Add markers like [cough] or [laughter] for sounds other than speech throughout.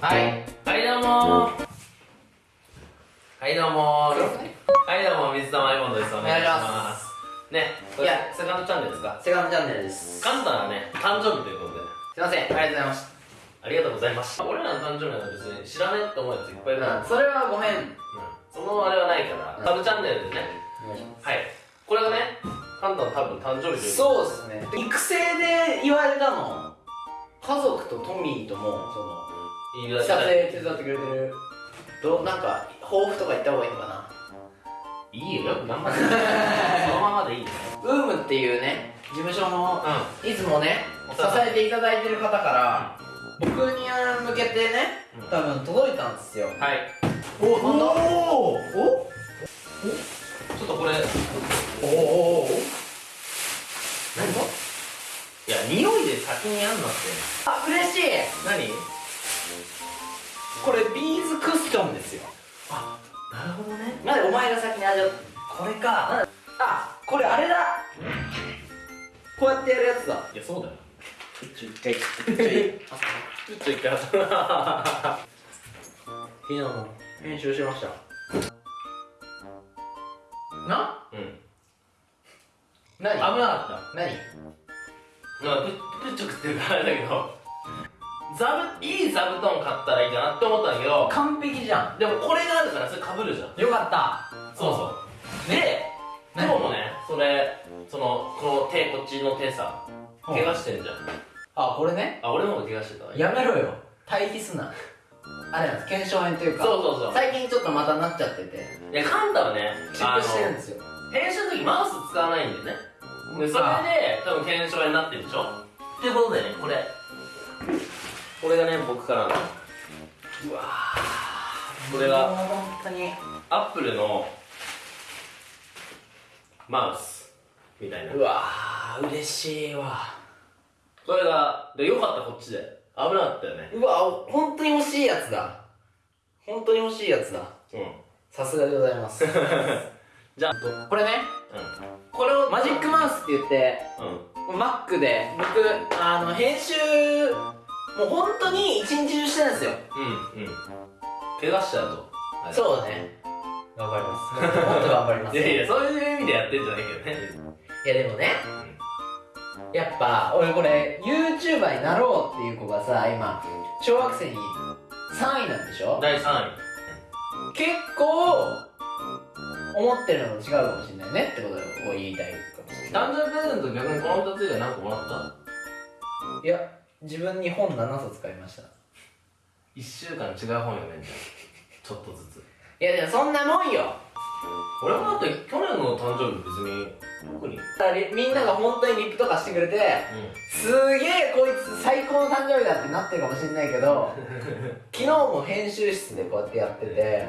はい。はいどうも。ーはいどうも。ーはいどうも。水溜りボンドです。お願いします。ね。いや。セカンドチャンネルですか？セカンドチャンネルです。カンタがね。誕生日ということで。すいません。ありがとうございましありがとうございました俺らの誕生日なんか別に知らねえって思うやついっぱいいるから、た、うん、それはごめん。うん。そのあれはないから、うん。サブチャンネルでね。はい。これがねカンタの多分誕生日というそうですね。育成で言われたの。家族とトミーともその撮影手伝ってくれてる。どうなんか抱負とか言った方がいいのかな？いいよ。よく頑張ってそのままでいいよウームっていうね事務所のういつもね支えていただいてる方から僕に向けてねうん。多分届いたんですよ。んはい。おおなんだ？おお？ちょっとこれ。おおおお何？いや匂いで先にやんなって。あ嬉しい！何？これビーズクッションですよ。あなるほどね。なんでお前が先に味わっこれか。あこれあれだ。こうやってやるやつだ。いやそうだよ。ちょ一回ちょいちょっと一回昨日も編集しました。な？うん。何？危なかっ何た。なんかププッチョ食ってるからあれだけど座布いい座布団買ったらいいかなって思ったんだけど。完璧じゃでもこれがあるからそれかぶるじゃん。んよかった。そうそう。で今日もねそれそのこの手こっちの手さ怪我してんじゃん。あこれね？あ俺の方が怪我してたわ。やめろよ。対比すな。あれなんです腱鞘炎というか。そうそうそう。最近ちょっとまたなっちゃってて。いやカンタはね。チェックしてるんですよ。編集の時マウス使わないんでね。でそれで多分検証になってるでしょ。っていうことでねこれこれがね僕からの。うわこれが本当に。アップルのマウスみたいな。うわー嬉しいわ。それがでよかったこっちで。危なかったよね。うわ本当に欲しいやつだ。本当に欲しいやつだ。うん。さすがでございます。[laughs] じゃあこれね。これをマジックマウスって言ってうん。うん Mac で僕あの編集もう本当に一日中してるんですよ。うんうん。怪我しちゃうとうそうね。頑張ります。もっと頑張ります。いやいやそういう意味でやってんじゃないけどね。いやでもね。やっぱ俺これ YouTuber になろうっていう子がさ今小学生に3位なんでしょ？第3位。結構思ってるのと違うかもしれないねってことを言いたいかもしれない。誕生日プレゼント逆にこの2つ以外何個もらったいや自分に本7冊買いました。1週間違う本読めんじゃん。ちょっとずつ。いやでもそんなもんよ。俺もだって去年の誕生日別に特に。みんなが本当にリップとかしてくれてすげえこいつ最高の誕生日だってなってるかもしれないけど [laughs] 昨日も編集室でこうやってやってて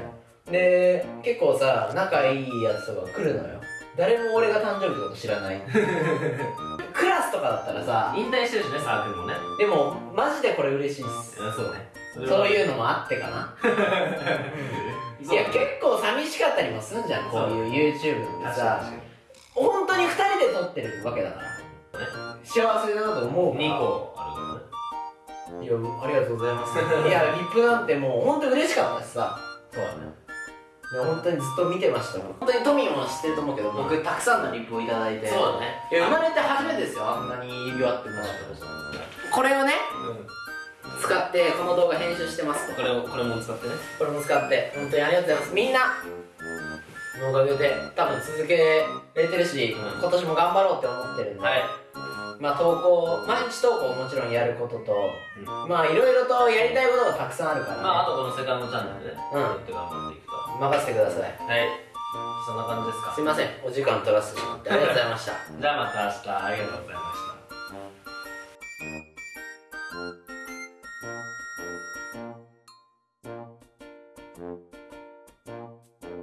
で結構さ仲いいやつとか来るのよ誰も俺が誕生日ってこと知らない。[laughs] クラスとかだったらさ引退してるしねサークルもね。でもマジでこれ嬉しいっす。そうね。そうういうのもあってかな。[laughs] いや結構寂しかったりもすんじゃんこういう YouTube って確かさ本当に2人で撮ってるわけだから。幸せだなと思うにから。2個あるからね。いやありがとうございます。いやリップなんてもう本当に嬉しかったしさ。そうだね本当にずっと見てましたもん本当にトミーも知ってると思うけど僕たくさんのリップをいただいて。そうだね。いや生まれて初めてですよあんなに指輪ってもらったこれをねう使ってこの動画編集してますんこれをこれも使ってね。これも使って本当にありがとうございます。みんなのおかげで多分続けれてるし、うん。今年も頑張ろうって思ってるんで、はいまあ投稿毎日投稿もちろんやることと、うん。まあいろいろとやりたいことがたくさんあるから、ね。まああとこのセカンドチャンネルでね。うん。やって頑張っていくと。任せてください。はい。そんな感じですか？すいません。お時間取らせてしまってありがとうございました。[laughs] じゃあまた明日。ありがとうございました